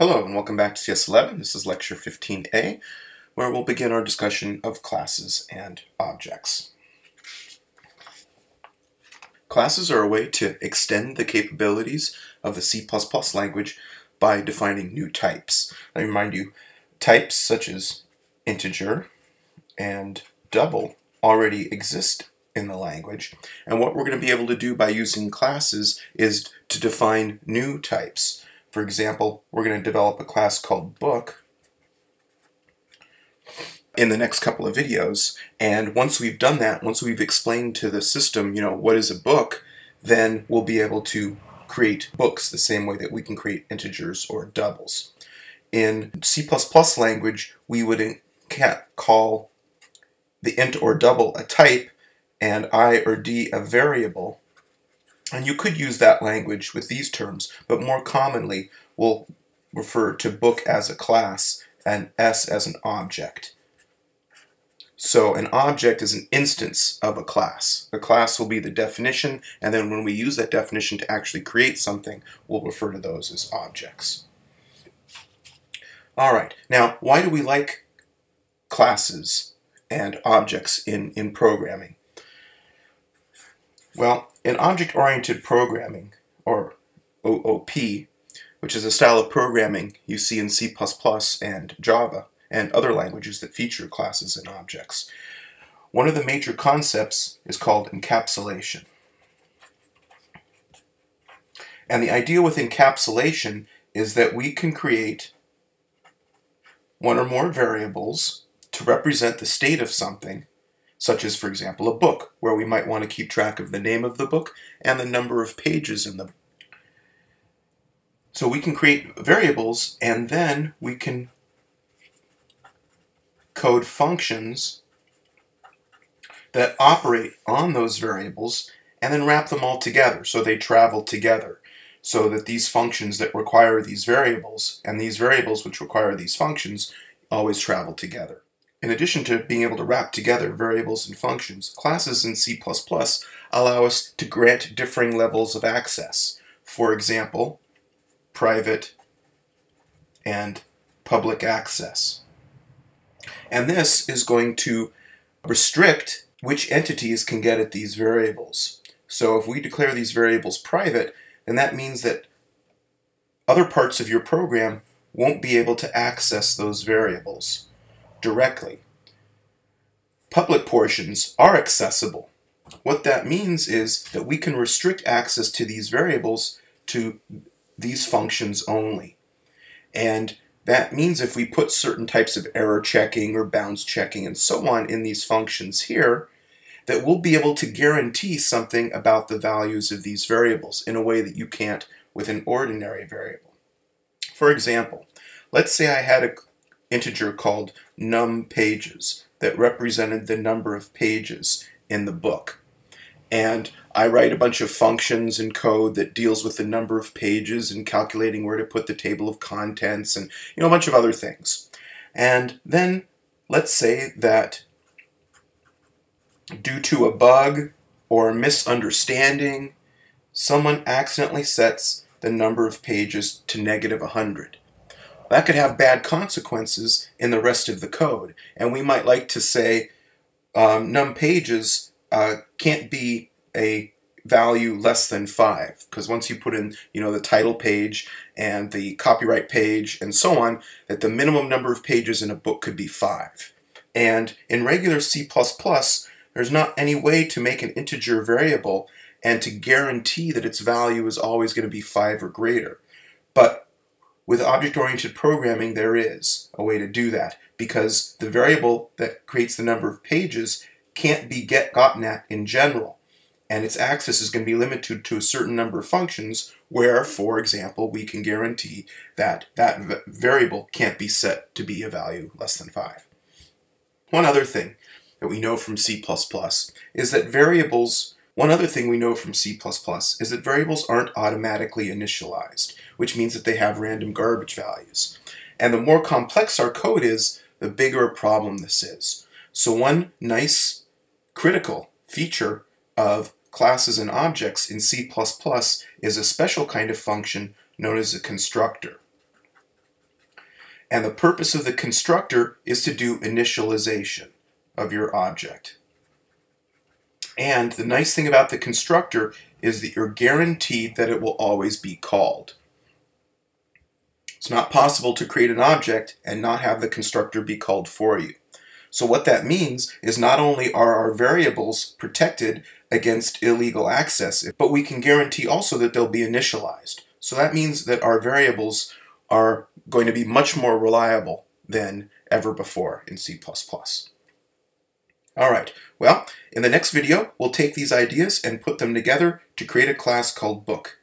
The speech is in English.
Hello and welcome back to CS11. This is lecture 15a, where we'll begin our discussion of classes and objects. Classes are a way to extend the capabilities of the C++ language by defining new types. I remind you, types such as integer and double already exist in the language, and what we're going to be able to do by using classes is to define new types. For example, we're going to develop a class called book in the next couple of videos. And once we've done that, once we've explained to the system, you know, what is a book, then we'll be able to create books the same way that we can create integers or doubles. In C++ language, we would call the int or double a type and i or d a variable and you could use that language with these terms, but more commonly we'll refer to book as a class and S as an object. So an object is an instance of a class. The class will be the definition, and then when we use that definition to actually create something, we'll refer to those as objects. All right, now why do we like classes and objects in, in programming? Well, in object-oriented programming, or OOP, which is a style of programming you see in C++ and Java and other languages that feature classes and objects, one of the major concepts is called encapsulation. And the idea with encapsulation is that we can create one or more variables to represent the state of something such as, for example, a book, where we might want to keep track of the name of the book and the number of pages in the book. So we can create variables and then we can code functions that operate on those variables and then wrap them all together so they travel together so that these functions that require these variables and these variables which require these functions always travel together. In addition to being able to wrap together variables and functions, classes in C++ allow us to grant differing levels of access. For example, private and public access. And this is going to restrict which entities can get at these variables. So if we declare these variables private, then that means that other parts of your program won't be able to access those variables directly. Public portions are accessible. What that means is that we can restrict access to these variables to these functions only. And that means if we put certain types of error checking or bounds checking and so on in these functions here, that we'll be able to guarantee something about the values of these variables in a way that you can't with an ordinary variable. For example, let's say I had an integer called num pages that represented the number of pages in the book. And I write a bunch of functions and code that deals with the number of pages and calculating where to put the table of contents and you know a bunch of other things. And then let's say that due to a bug or a misunderstanding, someone accidentally sets the number of pages to negative 100. That could have bad consequences in the rest of the code. And we might like to say um, num pages uh, can't be a value less than five. Because once you put in you know the title page and the copyright page and so on that the minimum number of pages in a book could be five. And in regular C++ there's not any way to make an integer variable and to guarantee that its value is always going to be five or greater. But with object-oriented programming, there is a way to do that because the variable that creates the number of pages can't be get gotten at in general. And its access is going to be limited to a certain number of functions where, for example, we can guarantee that that variable can't be set to be a value less than 5. One other thing that we know from C++ is that variables one other thing we know from C++ is that variables aren't automatically initialized, which means that they have random garbage values. And the more complex our code is, the bigger a problem this is. So one nice critical feature of classes and objects in C++ is a special kind of function known as a constructor. And the purpose of the constructor is to do initialization of your object. And the nice thing about the constructor is that you're guaranteed that it will always be called. It's not possible to create an object and not have the constructor be called for you. So what that means is not only are our variables protected against illegal access, but we can guarantee also that they'll be initialized. So that means that our variables are going to be much more reliable than ever before in C++. All right, well, in the next video, we'll take these ideas and put them together to create a class called book.